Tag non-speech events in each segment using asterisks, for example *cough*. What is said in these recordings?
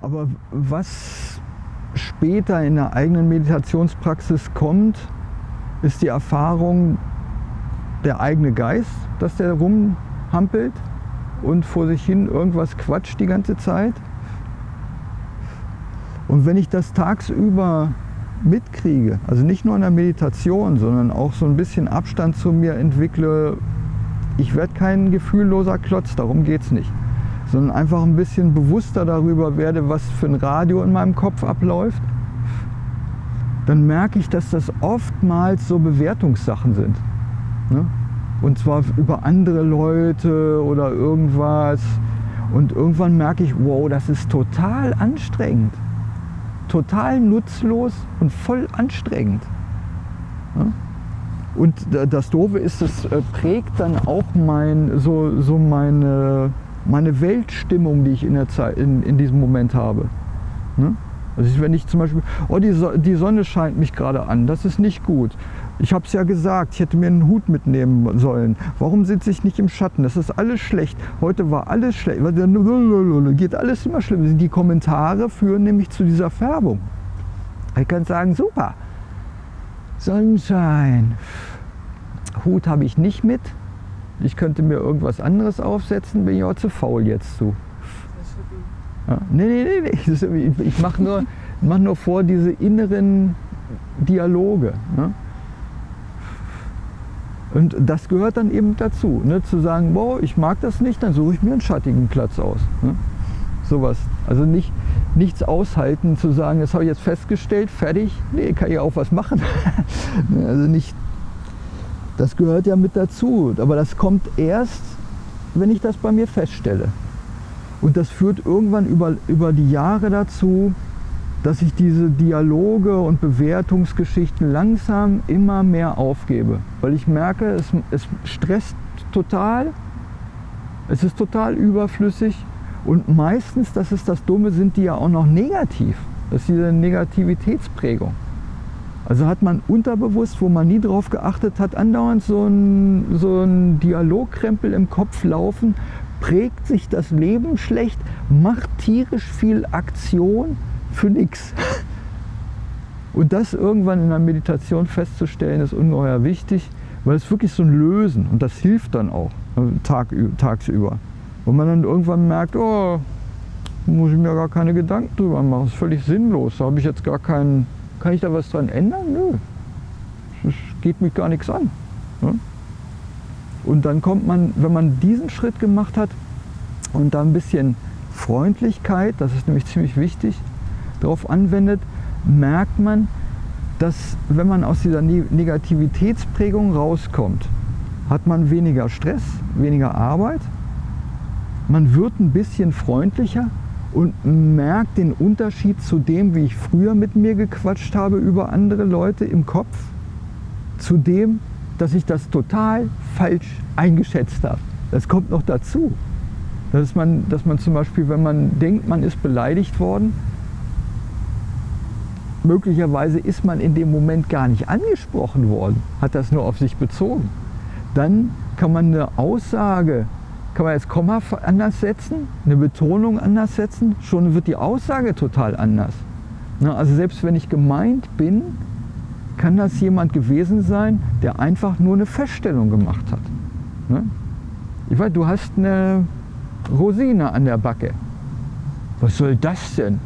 Aber was später in der eigenen Meditationspraxis kommt, ist die Erfahrung, der eigene Geist, dass der rumhampelt und vor sich hin irgendwas quatscht die ganze Zeit. Und wenn ich das tagsüber mitkriege, also nicht nur in der Meditation, sondern auch so ein bisschen Abstand zu mir entwickle, ich werde kein gefühlloser Klotz, darum geht es nicht, sondern einfach ein bisschen bewusster darüber werde, was für ein Radio in meinem Kopf abläuft, dann merke ich, dass das oftmals so Bewertungssachen sind. Ne? Und zwar über andere Leute oder irgendwas. Und irgendwann merke ich, wow, das ist total anstrengend. Total nutzlos und voll anstrengend. Ja? Und das Doofe ist, es äh, prägt dann auch mein, so, so meine, meine Weltstimmung, die ich in, der Zeit, in, in diesem Moment habe. Ne? Also wenn ich zum Beispiel, oh, die, die Sonne scheint mich gerade an, das ist nicht gut. Ich habe es ja gesagt, ich hätte mir einen Hut mitnehmen sollen. Warum sitze ich nicht im Schatten? Das ist alles schlecht. Heute war alles schlecht. Geht alles immer schlimm. Die Kommentare führen nämlich zu dieser Färbung. Ich kann sagen, super. Sonnenschein. Hut habe ich nicht mit. Ich könnte mir irgendwas anderes aufsetzen, bin ich auch zu faul jetzt zu. Ja, nee, nee, nee, nee. *laughs* Ich mache nur, *laughs* mach nur vor diese inneren Dialoge. Ne? Und das gehört dann eben dazu, ne? zu sagen, boah, ich mag das nicht, dann suche ich mir einen schattigen Platz aus. Ne? Sowas. Also nicht, nichts aushalten, zu sagen, das habe ich jetzt festgestellt, fertig, nee, kann ich auch was machen. *laughs* Also nicht, das gehört ja mit dazu, aber das kommt erst, wenn ich das bei mir feststelle. Und das führt irgendwann über, über die Jahre dazu, dass ich diese Dialoge und Bewertungsgeschichten langsam immer mehr aufgebe. Weil ich merke, es, es stresst total, es ist total überflüssig und meistens, das ist das Dumme, sind die ja auch noch negativ. Das ist diese Negativitätsprägung. Also hat man unterbewusst, wo man nie drauf geachtet hat, andauernd so ein, so ein Dialogkrempel im Kopf laufen, prägt sich das Leben schlecht, macht tierisch viel Aktion für nichts. Und das irgendwann in der Meditation festzustellen, ist ungeheuer wichtig, weil es wirklich so ein Lösen und das hilft dann auch äh, Tag, tagsüber. Und man dann irgendwann merkt, oh, muss ich mir gar keine Gedanken drüber machen, das ist völlig sinnlos, da habe ich jetzt gar keinen, kann ich da was dran ändern? Nö, das geht mich gar nichts an. Ne? Und dann kommt man, wenn man diesen Schritt gemacht hat und da ein bisschen Freundlichkeit, das ist nämlich *laughs* ziemlich wichtig, darauf anwendet, merkt man, dass wenn man aus dieser Negativitätsprägung rauskommt, hat man weniger Stress, weniger Arbeit, man wird ein bisschen freundlicher und merkt den Unterschied zu dem, wie ich früher mit mir gequatscht habe über andere Leute im Kopf, zu dem, dass ich das total falsch eingeschätzt habe. Das kommt noch dazu. Dass man, dass man zum Beispiel, wenn man denkt, man ist beleidigt worden, möglicherweise ist man in dem Moment gar nicht angesprochen worden, hat das nur auf sich bezogen. Dann kann man eine Aussage, kann man jetzt Komma anders setzen, eine Betonung anders setzen, schon wird die Aussage total anders. Also selbst wenn ich gemeint bin, kann das jemand gewesen sein, der einfach nur eine Feststellung gemacht hat. Ne? Ich weiß, du hast eine Rosine an der Backe. Was soll das denn?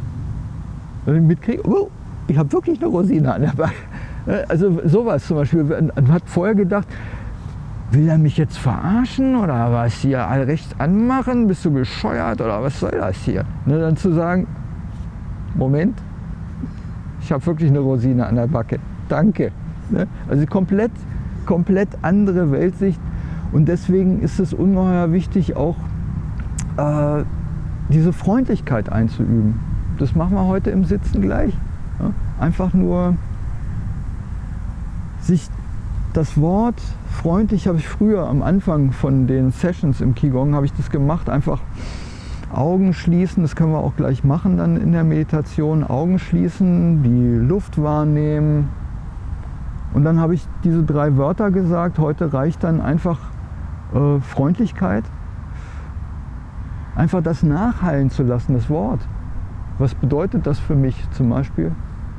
Wenn ich mitkriege, oh, ich habe wirklich eine Rosine an der Backe. Ne? Also sowas zum Beispiel. Man hat vorher gedacht, will er mich jetzt verarschen oder was hier all rechts anmachen? Bist du bescheuert oder was soll das hier? Ne, dann zu sagen, Moment, ich habe wirklich eine Rosine an der Backe danke. Ne? Also komplett, komplett andere Weltsicht und deswegen ist es ungeheuer wichtig, auch äh, diese Freundlichkeit einzuüben. Das machen wir heute im Sitzen gleich. Einfach nur sich das Wort freundlich habe ich früher am Anfang von den Sessions im Qigong habe ich das gemacht, einfach Augen schließen, das können wir auch gleich machen dann in der Meditation, Augen schließen, die Luft wahrnehmen, und dann habe ich diese drei Wörter gesagt. Heute reicht dann einfach äh, Freundlichkeit. Einfach das nachhallen zu lassen, das Wort. Was bedeutet das für mich zum Beispiel?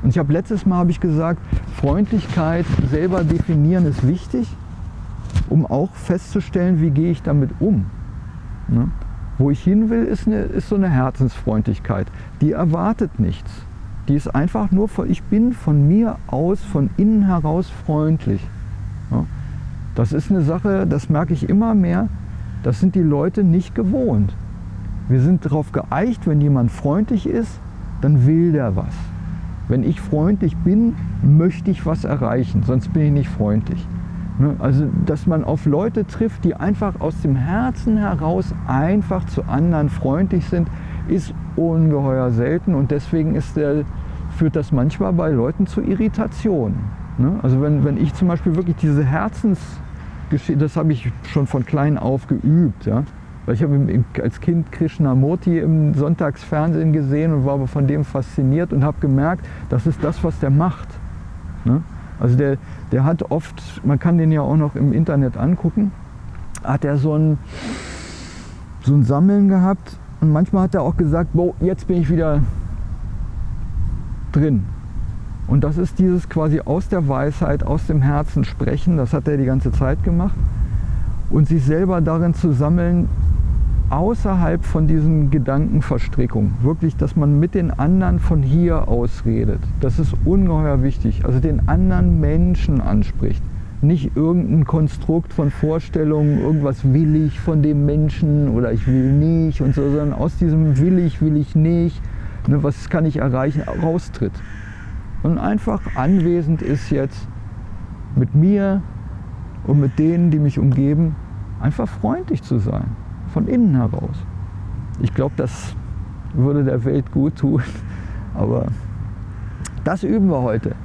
Und ich habe letztes Mal habe ich gesagt, Freundlichkeit selber definieren ist wichtig, um auch festzustellen, wie gehe ich damit um. Ne? Wo ich hin will, ist, eine, ist so eine Herzensfreundlichkeit. Die erwartet nichts. Die ist einfach nur, von, ich bin von mir aus, von innen heraus freundlich. Ja? Das ist eine Sache, das merke ich immer mehr, das sind die Leute nicht gewohnt. Wir sind darauf geeicht, wenn jemand freundlich ist, dann will der was. Wenn ich freundlich bin, möchte ich was erreichen, sonst bin ich nicht freundlich. Ne? Also, dass man auf Leute trifft, die einfach aus dem Herzen heraus einfach zu anderen freundlich sind, ist ungeheuer selten und deswegen der, führt das manchmal bei Leuten zu Irritation. Ne? Also wenn, wenn ich zum Beispiel wirklich diese Herzensgeschichte, das habe ich schon von klein auf geübt, ja? Ich habe als Kind Krishnamurti im Sonntagsfernsehen gesehen und war aber von dem fasziniert und habe gemerkt, das ist das, was der macht. Ne? Also der, der hat oft, man kann den ja auch noch im Internet angucken, hat er so ein, so ein Sammeln gehabt und manchmal hat er auch gesagt, boah, jetzt bin ich wieder drin. Und das ist dieses quasi aus der Weisheit, aus dem Herzen sprechen, das hat er die ganze Zeit gemacht. Und sich selber darin zu sammeln, außerhalb von diesen Gedankenverstrickungen. Wirklich, dass man mit den anderen von hier aus redet. Das ist ungeheuer wichtig. Also den anderen Menschen anspricht. Nicht irgendein Konstrukt von Vorstellungen, irgendwas will ich von dem Menschen oder ich will nicht und so, sondern aus diesem will ich, will ich nicht, ne, was kann ich erreichen, raustritt. Und einfach anwesend ist jetzt mit mir und mit denen, die mich umgeben, einfach freundlich zu sein von innen heraus. Ich glaube, das würde der Welt gut tun. *laughs* Aber das üben wir heute.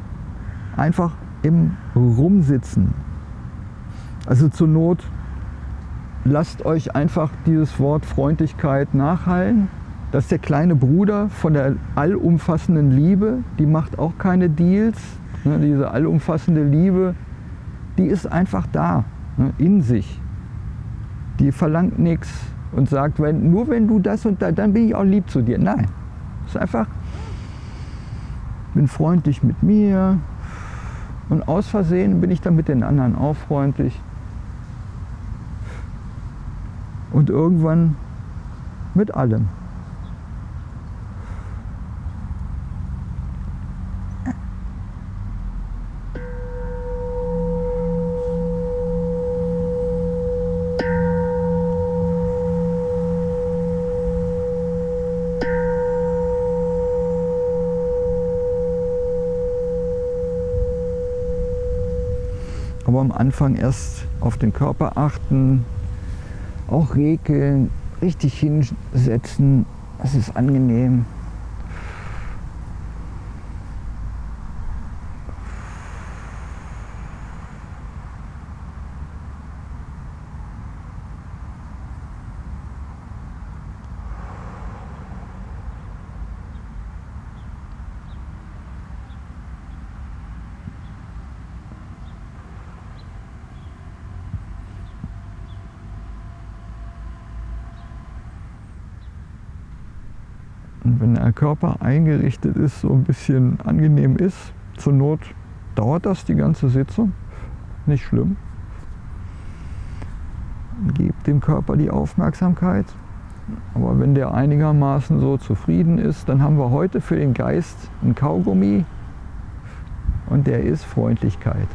Einfach im Rumsitzen. Also zur Not lasst euch einfach dieses Wort Freundlichkeit nachhallen. Das ist der kleine Bruder von der allumfassenden Liebe. Die macht auch keine Deals. Ne, diese allumfassende Liebe, die ist einfach da, ne, in sich die verlangt nichts und sagt, wenn, nur wenn du das und das, dann bin ich auch lieb zu dir. Nein, es ist einfach, bin freundlich mit mir und aus Versehen bin ich dann mit den anderen auch freundlich. Und irgendwann mit allem. Aber am Anfang erst auf den Körper achten, auch regeln, richtig hinsetzen, das ist angenehm. Und wenn der Körper eingerichtet ist, so ein bisschen angenehm ist, zur Not dauert das die ganze Sitzung, nicht schlimm. Gebt dem Körper die Aufmerksamkeit. Aber wenn der einigermaßen so zufrieden ist, dann haben wir heute für den Geist einen Kaugummi und der ist Freundlichkeit.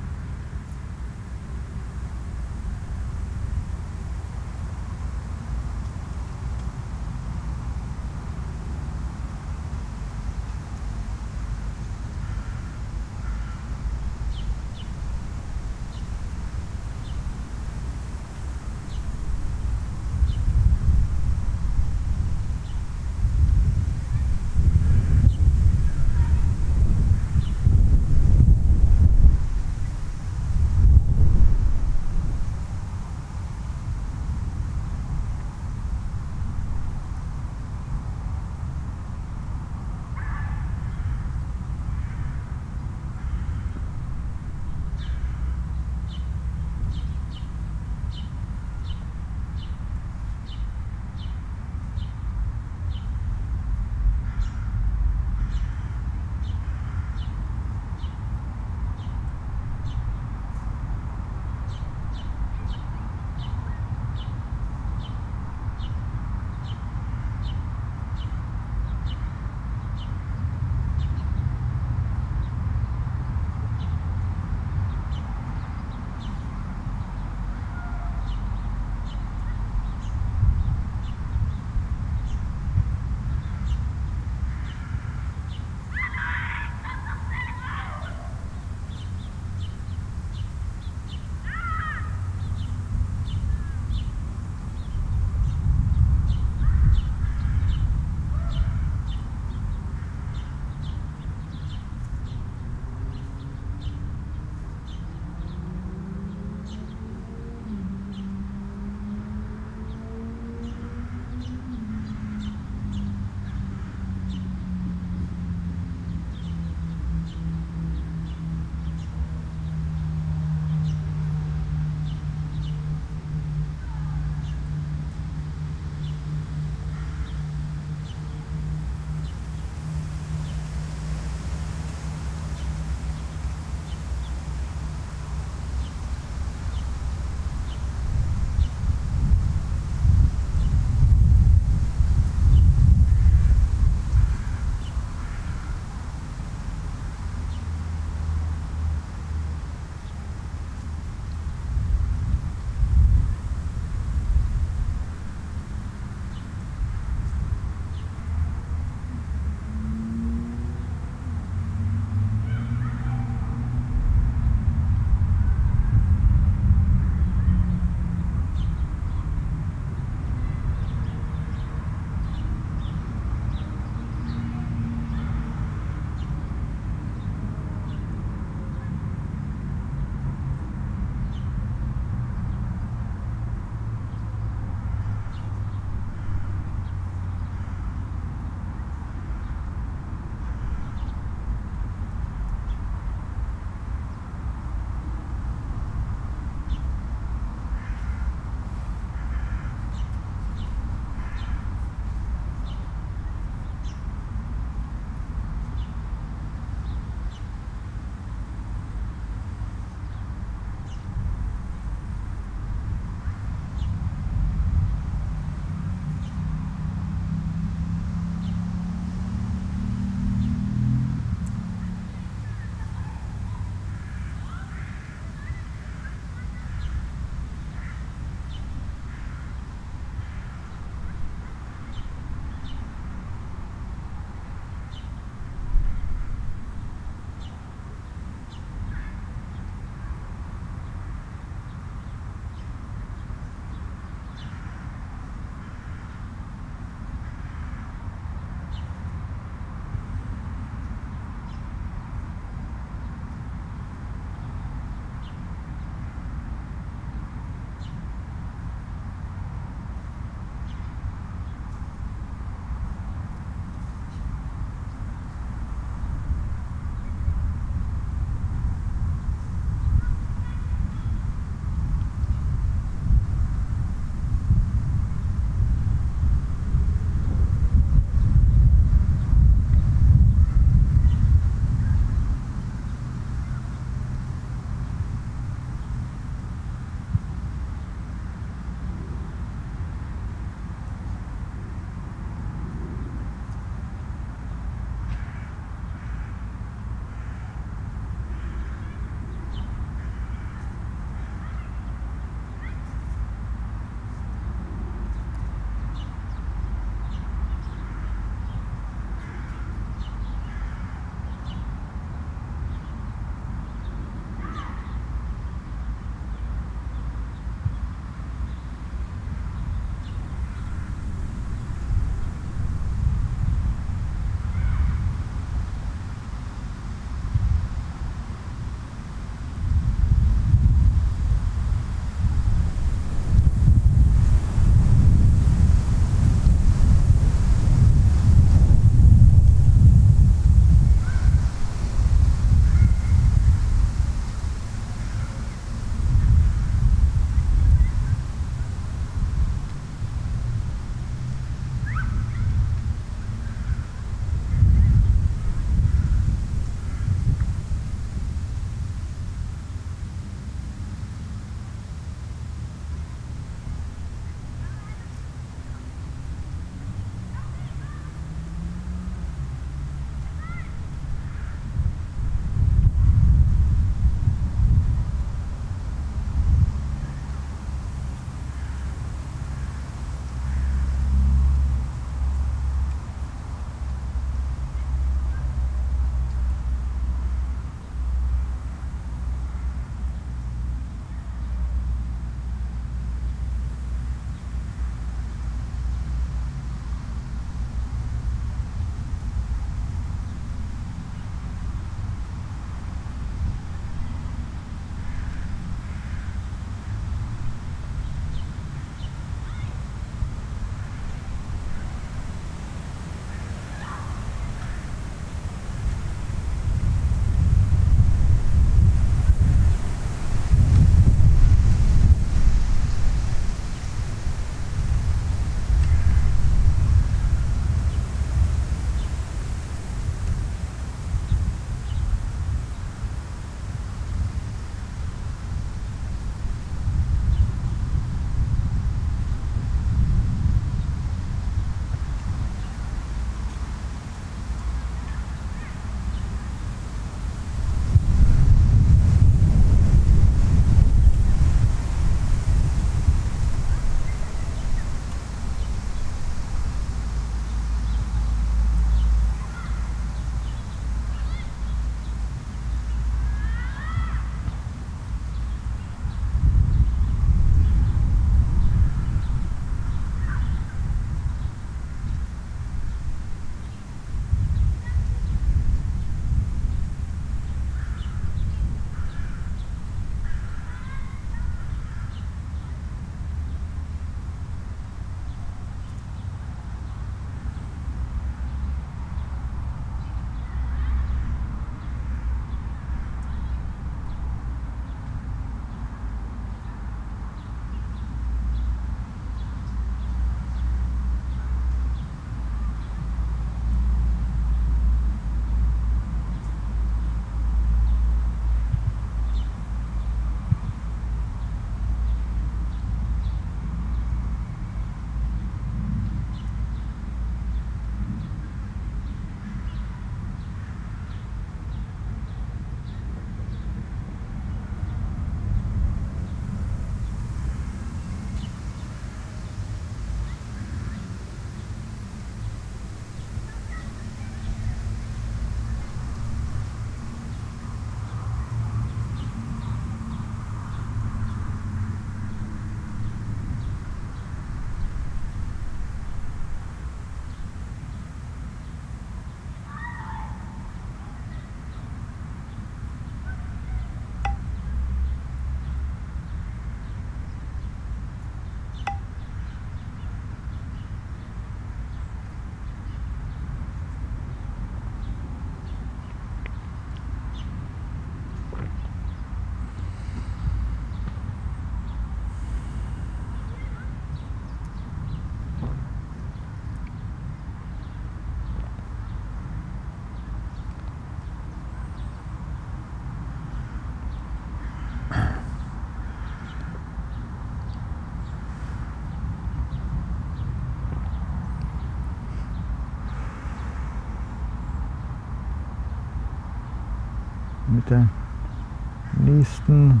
Nächsten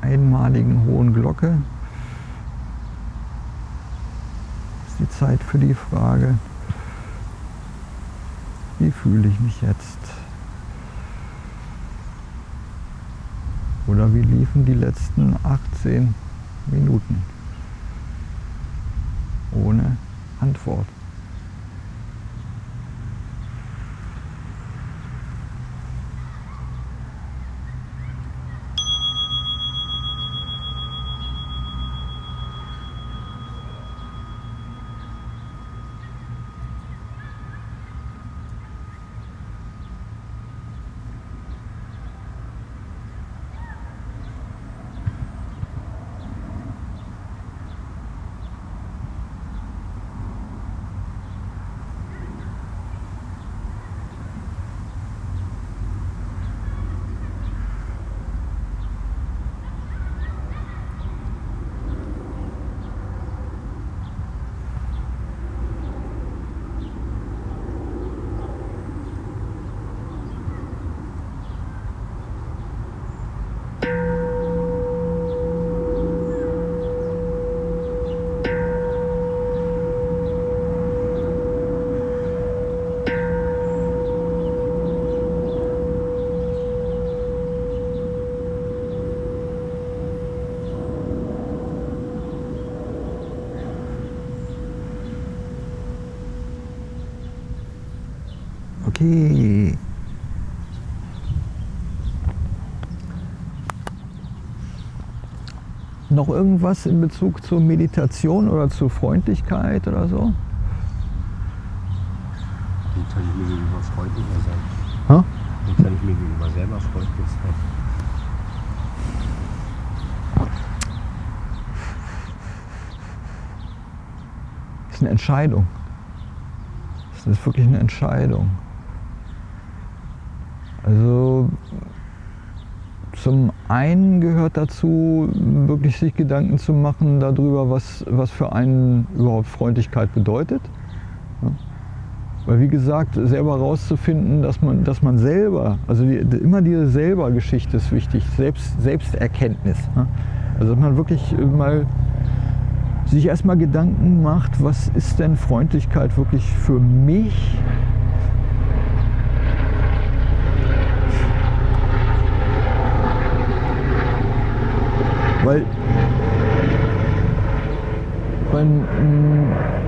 einmaligen hohen Glocke ist die Zeit für die Frage, wie fühle ich mich jetzt? Oder wie liefen die letzten 18 Minuten? Ohne Antwort. Okay. Noch irgendwas in Bezug zur Meditation oder zur Freundlichkeit oder so? Wie kann ich mir gegenüber freundlicher sein? Hä? Wie kann ich mir gegenüber selber freundlich sein? Das ist eine Entscheidung. Das ist wirklich eine Entscheidung. Also zum einen gehört dazu, wirklich sich Gedanken zu machen darüber, was, was für einen überhaupt Freundlichkeit bedeutet. Ja. Weil wie gesagt, selber rauszufinden, dass man, dass man selber, also die, immer diese Selber-Geschichte ist wichtig, Selbst, Selbsterkenntnis. Ja. Also dass man wirklich mal sich erstmal Gedanken macht, was ist denn Freundlichkeit wirklich für mich? Weil, weil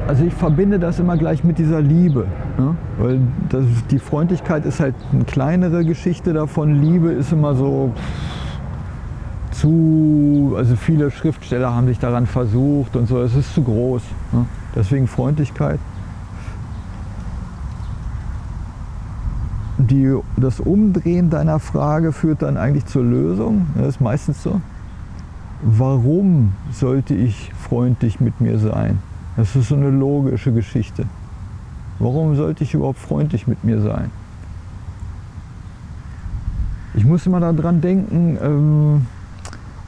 also ich verbinde das immer gleich mit dieser Liebe. Ne? Weil das, die Freundlichkeit ist halt eine kleinere Geschichte davon. Liebe ist immer so zu, also viele Schriftsteller haben sich daran versucht und so, es ist zu groß. Ne? Deswegen Freundlichkeit. Die, das Umdrehen deiner Frage führt dann eigentlich zur Lösung. Das ist meistens so. Warum sollte ich freundlich mit mir sein? Das ist so eine logische Geschichte. Warum sollte ich überhaupt freundlich mit mir sein? Ich muss immer daran denken, ähm,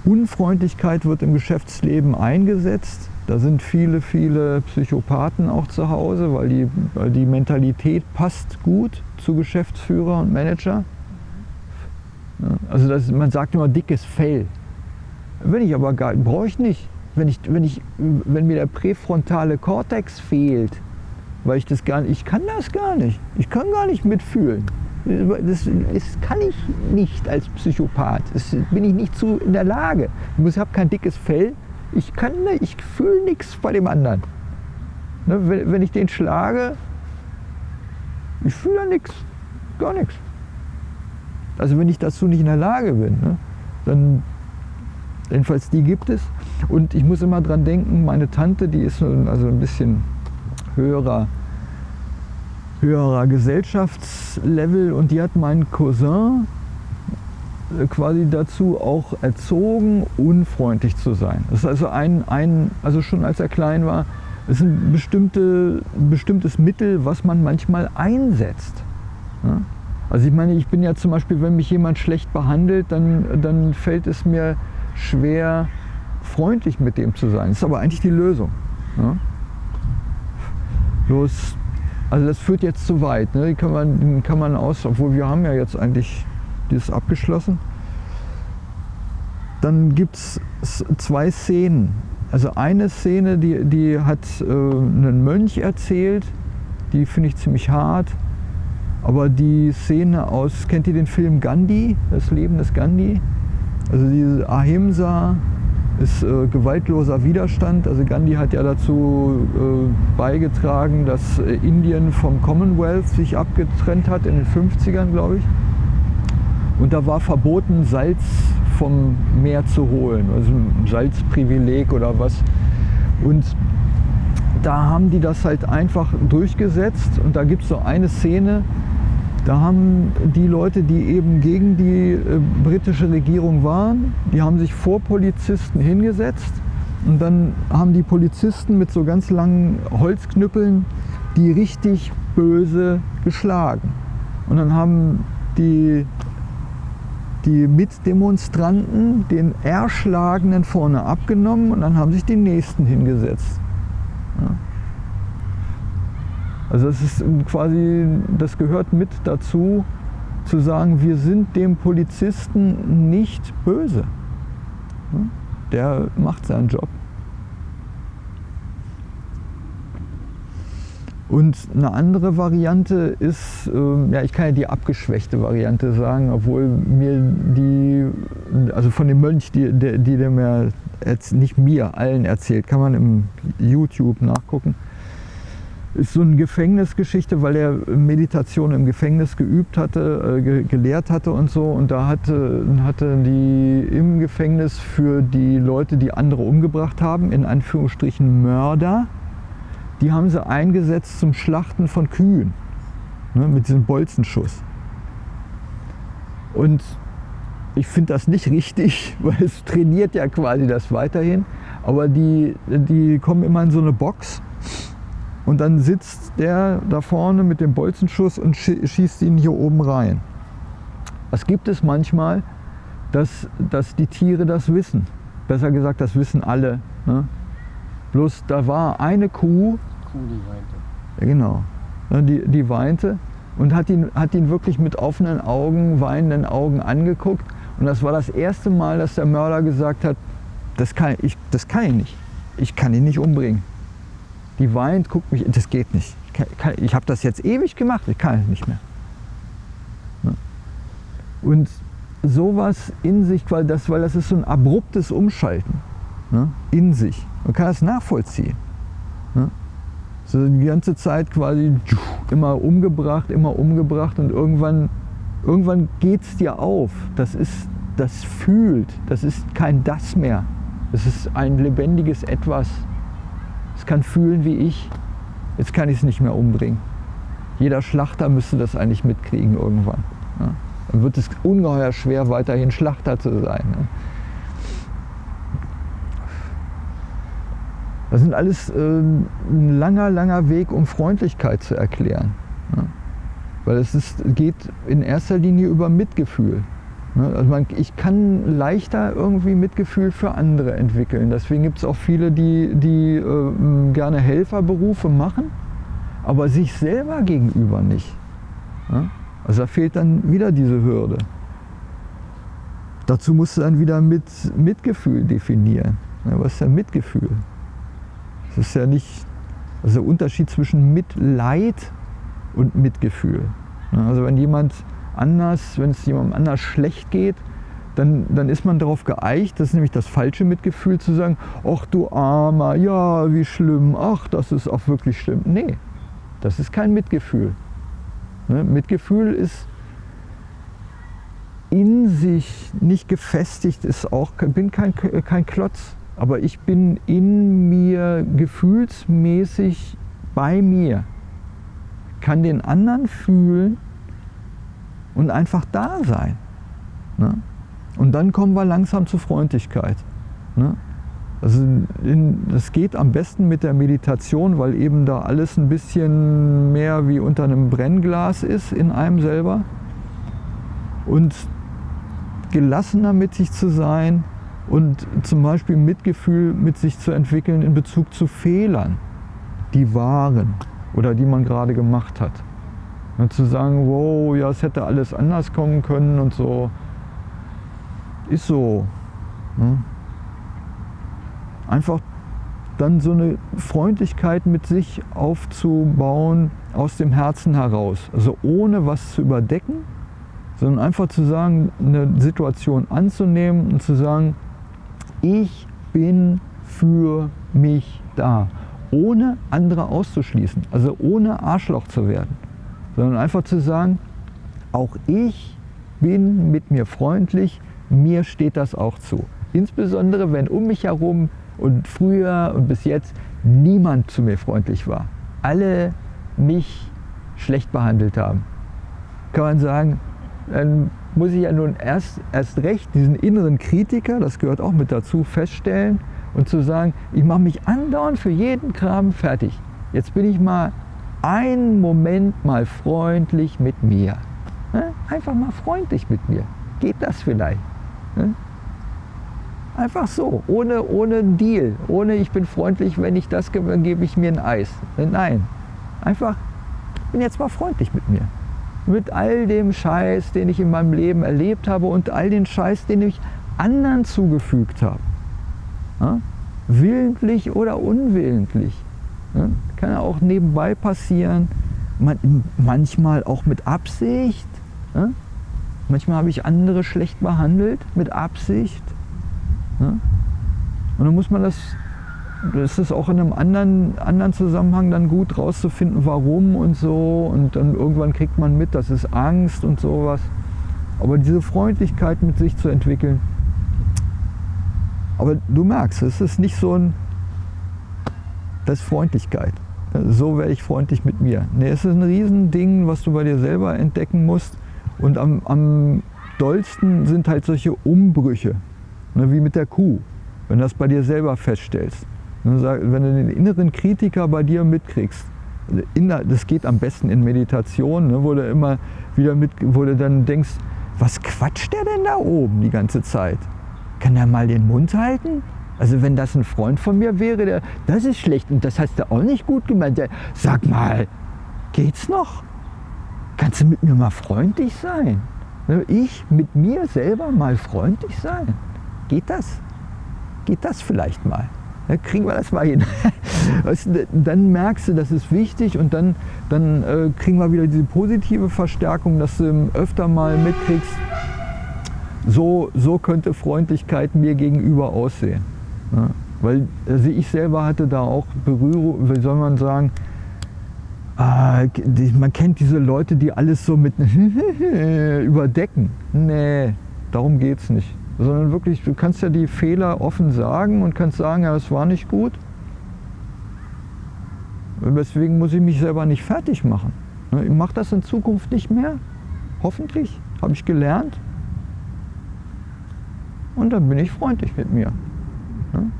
Unfreundlichkeit wird im Geschäftsleben eingesetzt. Da sind viele, viele Psychopathen auch zu Hause, weil die, weil die Mentalität passt gut zu Geschäftsführer und Manager. Also das, man sagt immer dickes Fell. Wenn ich aber gar, brauche ich nicht. Wenn, ich, wenn, ich, wenn mir der präfrontale Kortex fehlt, weil ich das gar nicht, ich kann das gar nicht. Ich kann gar nicht mitfühlen. Das, das, kann ich nicht als Psychopath. Das bin ich nicht zu in der Lage. Ich habe kein dickes Fell. Ich kann, ich fühle nichts bei dem anderen. Ne, wenn, wenn ich den schlage, ich fühle nichts, gar nichts. Also wenn ich dazu nicht in der Lage bin, ne, dann jedenfalls die gibt es. Und ich muss immer dran denken, meine Tante, die ist also ein bisschen höherer höherer Gesellschaftslevel und die hat meinen Cousin äh, quasi dazu auch erzogen, unfreundlich zu sein. Das ist also ein, ein also schon als er klein war, ist ein, bestimmte, bestimmtes Mittel, was man manchmal einsetzt. Ja? Also ich meine, ich bin ja zum Beispiel, wenn mich jemand schlecht behandelt, dann, dann fällt es mir schwer, freundlich mit dem zu sein. Das ist aber eigentlich die Lösung. Ja? Bloß also das führt jetzt zu weit. Ne? Die kann man, kann man aus, obwohl wir haben ja jetzt eigentlich ist abgeschlossen. Dann gibt es zwei Szenen. Also eine Szene, die, die hat äh, einen Mönch erzählt, die finde ich ziemlich hart. Aber die Szene aus, kennt ihr den Film Gandhi, das Leben des Gandhi? Also diese Ahimsa ist äh, gewaltloser Widerstand. Also Gandhi hat ja dazu äh, beigetragen, dass äh, Indien vom Commonwealth sich abgetrennt hat in den 50ern, glaube ich. Und da war verboten, Salz vom Meer zu holen, also ein Salzprivileg oder was. Und da haben die das halt einfach durchgesetzt. Und da gibt es so eine Szene, da haben die Leute, die eben gegen die äh, britische Regierung waren, die haben sich vor Polizisten hingesetzt und dann haben die Polizisten mit so ganz langen Holzknüppeln die richtig böse geschlagen. Und dann haben die, die Mitdemonstranten den Erschlagenen vorne abgenommen und dann haben sich die Nächsten hingesetzt. Ja. Also das ist quasi, das gehört mit dazu, zu sagen, wir sind dem Polizisten nicht böse. Der macht seinen Job. Und eine andere Variante ist, ähm, ja, ich kann ja die abgeschwächte Variante sagen, obwohl mir die, also von dem Mönch, die, die, die der mir, nicht mir, allen erzählt, kann man im YouTube nachgucken ist so eine Gefängnisgeschichte, weil er Meditation im Gefängnis geübt hatte, äh, gelehrt hatte und so. Und da hatte, hatte die im Gefängnis für die Leute, die andere umgebracht haben, in Anführungsstrichen Mörder, die haben sie eingesetzt zum Schlachten von Kühen ne, mit diesem Bolzenschuss. Und ich finde das nicht richtig, *laughs* weil es trainiert ja quasi das weiterhin. Aber die, die kommen immer in so eine Box und dann sitzt der da vorne mit dem Bolzenschuss und schießt ihn hier oben rein. Das gibt es manchmal, dass, dass die Tiere das wissen. Besser gesagt, das wissen alle. Ne? Bloß da war eine Kuh, Kuh die weinte. Ja, genau, ne, die, die weinte und hat ihn, hat ihn wirklich mit offenen Augen, weinenden Augen angeguckt. Und das war das erste Mal, dass der Mörder gesagt hat, das kann ich, das kann ich nicht. Ich kann ihn nicht umbringen. Die weint, guckt mich, das geht nicht. Ich, habe das jetzt ewig gemacht, ich kann es nicht mehr. Und sowas in sich, weil das, weil das ist so ein abruptes Umschalten ne? in sich. Man kann das nachvollziehen. Ne? So die ganze Zeit quasi immer umgebracht, immer umgebracht und irgendwann, irgendwann geht es dir auf. Das ist, das fühlt, das ist kein Das mehr. Es ist ein lebendiges Etwas, es kann fühlen wie ich. Jetzt kann ich es nicht mehr umbringen. Jeder Schlachter müsste das eigentlich mitkriegen irgendwann. Ja. Dann wird es ungeheuer schwer, weiterhin Schlachter zu sein. Ne? Das sind alles äh, ein langer, langer Weg, um Freundlichkeit zu erklären. Ja. Weil es ist, geht in erster Linie über Mitgefühl. Ne? Also man, ich kann leichter irgendwie Mitgefühl für andere entwickeln. Deswegen gibt es auch viele, die, die äh, gerne Helferberufe machen, aber sich selber gegenüber nicht. Ja? Also da fehlt dann wieder diese Hürde. Dazu musst du dann wieder mit Mitgefühl definieren. Ja, was ist denn Mitgefühl? Das ist ja nicht also der Unterschied zwischen Mitleid und Mitgefühl. Ja, also wenn jemand anders, wenn es jemandem anders schlecht geht, dann, dann ist man darauf geeicht, das ist nämlich das falsche Mitgefühl, zu sagen, ach du Armer, ja, wie schlimm, ach, das ist auch wirklich schlimm. Nee, das ist kein Mitgefühl. Ne? Mitgefühl ist in sich nicht gefestigt, ist auch, bin kein, kein Klotz, aber ich bin in mir gefühlsmäßig bei mir, kann den anderen fühlen und einfach da sein. Ne? Und dann kommen wir langsam zur Freundlichkeit. Ne? Also in, das geht am besten mit der Meditation, weil eben da alles ein bisschen mehr wie unter einem Brennglas ist in einem selber. Und gelassener mit sich zu sein und zum Beispiel Mitgefühl mit sich zu entwickeln in Bezug zu Fehlern, die waren oder die man gerade gemacht hat. Und zu sagen, wow, ja, es hätte alles anders kommen können und so. Ist so. Ne? Einfach dann so eine Freundlichkeit mit sich aufzubauen aus dem Herzen heraus. Also ohne was zu überdecken, sondern einfach zu sagen, eine Situation anzunehmen und zu sagen, ich bin für mich da, ohne andere auszuschließen, also ohne Arschloch zu werden, sondern einfach zu sagen, auch ich bin mit mir freundlich, mir steht das auch zu. Insbesondere wenn um mich herum und früher und bis jetzt niemand zu mir freundlich war. Alle mich schlecht behandelt haben. Kann man sagen, dann muss ich ja nun erst, erst recht diesen inneren Kritiker, das gehört auch mit dazu, feststellen und zu sagen, ich mache mich andauernd für jeden Kram fertig. Jetzt bin ich mal einen Moment mal freundlich mit mir. Ne? Einfach mal freundlich mit mir. Geht das vielleicht? Ne? Einfach so, ohne, ohne Deal, ohne ich bin freundlich, wenn ich das gebe, dann gebe ich mir ein Eis. Nein, einfach, bin jetzt mal freundlich mit mir. Mit all dem Scheiß, den ich in meinem Leben erlebt habe und all den Scheiß, den ich anderen zugefügt habe. Willentlich oder unwillentlich. Ja? Kann ja auch nebenbei passieren. Man, manchmal auch mit Absicht. Ja? Manchmal habe ich andere schlecht behandelt mit Absicht. Ne? Und dann muss man das, das ist auch in einem anderen, anderen Zusammenhang dann gut rauszufinden, warum und so. Und dann irgendwann kriegt man mit, das ist Angst und sowas. Aber diese Freundlichkeit mit sich zu entwickeln. Aber du merkst, es ist nicht so ein, das ist Freundlichkeit. So werde ich freundlich mit mir. Nee, es ist ein Riesending, was du bei dir selber entdecken musst. Und am, am dollsten sind halt solche Umbrüche. Ne, wie mit der Kuh, wenn du das bei dir selber feststellst. Ne, wenn du den inneren Kritiker bei dir mitkriegst, das geht am besten in Meditation, ne, wo du immer wieder mit, wo du dann denkst, was quatscht der denn da oben die ganze Zeit? Kann der mal den Mund halten? Also wenn das ein Freund von mir wäre, der, das ist schlecht und das hast du auch nicht gut gemeint. Der, sag mal, geht's noch? Kannst du mit mir mal freundlich sein? Ne, ich mit mir selber mal freundlich sein? Geht das? Geht das vielleicht mal? Ja, kriegen wir das mal hin. *laughs* dann merkst du, das ist wichtig und dann, dann äh, kriegen wir wieder diese positive Verstärkung, dass du öfter mal mitkriegst, so, so könnte Freundlichkeit mir gegenüber aussehen. Ja, weil also ich selber hatte da auch Berührung, wie soll man sagen, äh, die, man kennt diese Leute, die alles so mit *laughs* überdecken. Nee, darum geht es nicht sondern wirklich, du kannst ja die Fehler offen sagen und kannst sagen, ja, das war nicht gut. Deswegen muss ich mich selber nicht fertig machen. Ne, ich mache das in Zukunft nicht mehr. Hoffentlich habe ich gelernt. Und dann bin ich freundlich mit mir. Ne?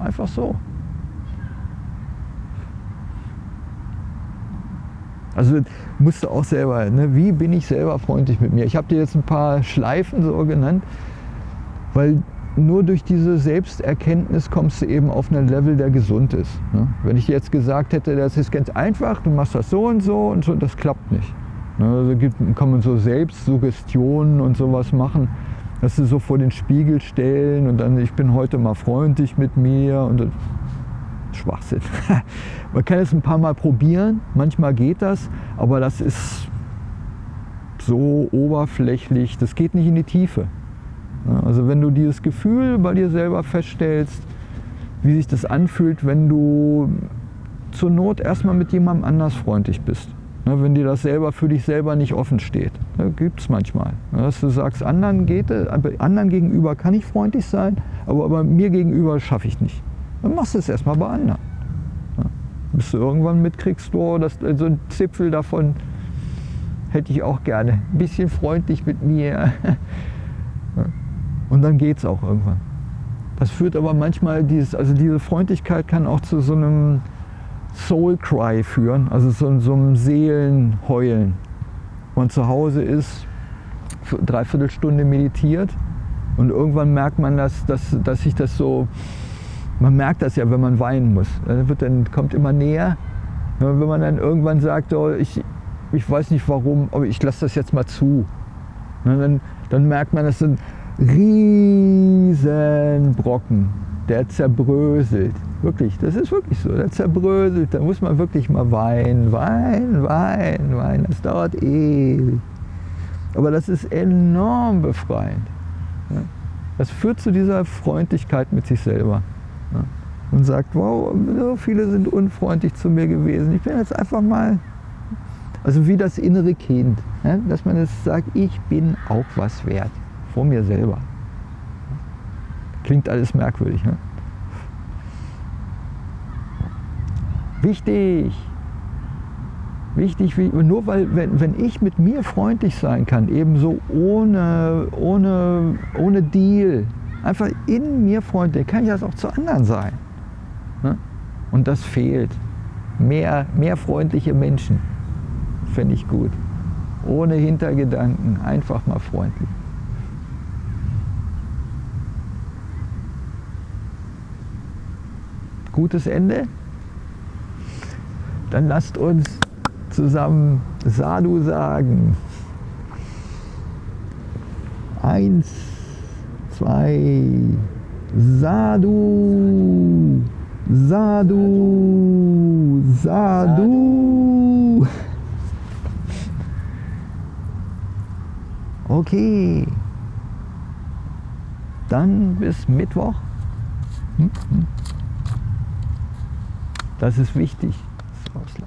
Einfach so. Also musst du auch selber, ne? wie bin ich selber freundlich mit mir? Ich habe dir jetzt ein paar Schleifen so genannt, weil nur durch diese Selbsterkenntnis kommst du eben auf ein Level, der gesund ist. Ne? Wenn ich jetzt gesagt hätte, das ist ganz einfach, du machst das so und so und so, das klappt nicht. Ne? Also gibt, kann man so Selbstsuggestionen und sowas machen, dass du so vor den Spiegel stellen und dann, ich bin heute mal freundlich mit mir und Schwachsinn. *laughs* Man kann es ein paar Mal probieren, manchmal geht das, aber das ist so oberflächlich, das geht nicht in die Tiefe. Also wenn du dieses Gefühl bei dir selber feststellst, wie sich das anfühlt, wenn du zur Not erstmal mit jemandem anders freundlich bist. Wenn dir das selber für dich selber nicht offen steht. Gibt es manchmal. Dass du sagst, anderen, geht, anderen gegenüber kann ich freundlich sein, aber, aber mir gegenüber schaffe ich nicht dann machst du es erstmal bei anderen. Ja. Bis du irgendwann mitkriegst, oh, das, so ein Zipfel davon hätte ich auch gerne. Ein bisschen freundlich mit mir. *laughs* Und dann geht es auch irgendwann. Das führt aber manchmal, dieses, also diese Freundlichkeit kann auch zu so einem Soul Cry führen, also so, so einem Seelenheulen. Man zu Hause ist, dreiviertel Stunde meditiert und irgendwann merkt man, dass, dass, dass sich das so man merkt das ja, wenn man weinen muss. Dann, wird, dann kommt immer näher. Wenn man dann irgendwann sagt, oh, ich, ich weiß nicht warum, aber ich lasse das jetzt mal zu. Dann, dann merkt man, das sind riesen Brocken, der zerbröselt. Wirklich, das ist wirklich so, der zerbröselt, da muss man wirklich mal weinen, weinen, weinen, weinen, das dauert ewig. Aber das ist enorm befreiend. Das führt zu dieser Freundlichkeit mit sich selber. Und sagt, wow, so viele sind unfreundlich zu mir gewesen. Ich bin jetzt einfach mal, also wie das innere Kind, dass man es sagt, ich bin auch was wert, vor mir selber. Klingt alles merkwürdig. Ne? Wichtig, wichtig, nur weil, wenn, wenn ich mit mir freundlich sein kann, ebenso ohne, ohne, ohne Deal, einfach in mir freundlich, kann ich das auch zu anderen sein. Ne? Und das fehlt. Mehr, mehr freundliche Menschen, fände ich gut. Ohne Hintergedanken, einfach mal freundlich. Gutes Ende? Dann lasst uns zusammen Sadhu sagen. Eins, zwei, Sadhu, Sadhu, Sadhu. Okay. Dann bis Mittwoch. Hm, hm. Das ist wichtig. Rauslassen.